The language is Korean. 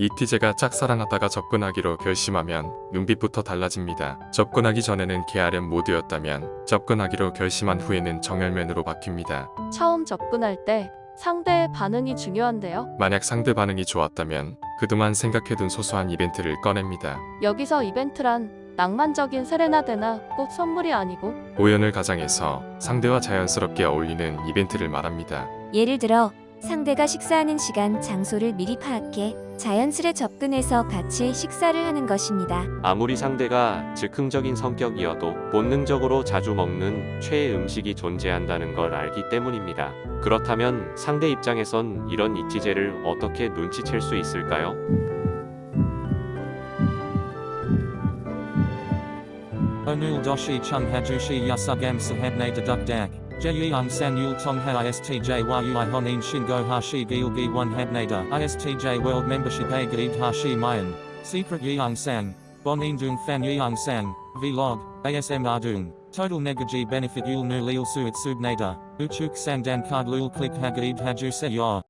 이티제가 짝사랑하다가 접근하기로 결심하면 눈빛부터 달라집니다. 접근하기 전에는 게으름 모드였다면 접근하기로 결심한 후에는 정열면으로 바뀝니다. 처음 접근할 때 상대의 반응이 중요한데요. 만약 상대 반응이 좋았다면 그동안 생각해둔 소소한 이벤트를 꺼냅니다. 여기서 이벤트란 낭만적인 세레나데나 꼭 선물이 아니고 오연을 가장해서 상대와 자연스럽게 어울리는 이벤트를 말합니다. 예를 들어 상대가 식사하는 시간, 장소를 미리 파악해 자연스레 접근해서 같이 식사를 하는 것입니다. 아무리 상대가 즉흥적인 성격이어도 본능적으로 자주 먹는 최애 음식이 존재한다는 걸 알기 때문입니다. 그렇다면 상대 입장에선 이런 이티제를 어떻게 눈치챌 수 있을까요? Deduk dak. Jeyung san yul tong ha istj yui honin shingo hashi gilgi one habnada. Istj world membership a gaid hashi mayan. Secret yeung sang. Bonin dung fan yeung sang. Vlog. ASM ardung. Total negaji benefit yul nu lil suit subnada. Uchuk sang dan card lul click hagaib haju se.